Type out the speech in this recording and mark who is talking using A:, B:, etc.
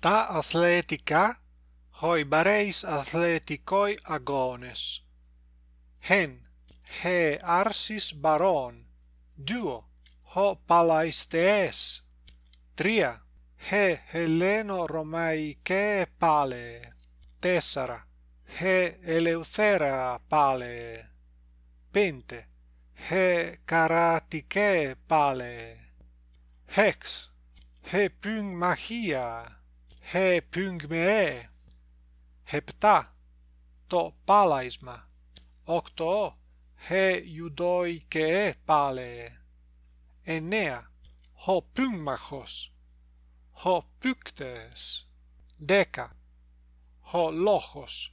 A: τα αθλητικά, χοί βαρείς αθλητικοί αγώνες. Χεν, χε αρσις βαρόν. Δύο, χω παλαϊστεές. Τρία, χε ελένο ρωμαϊκέ πάλε. Τέσσαρα, χε ελευθέρα πάλε. Πέντε, χε καρατικέ πάλε. Χέξ, χε πυγμαχία. Χε. Επτά. Το πάλαϊσμα. Οκτώ. Χε γιουδόι και πάλεε. Εννέα. Χω πυγμαχος. Χω πυκτες. Δέκα. Χω λόχος.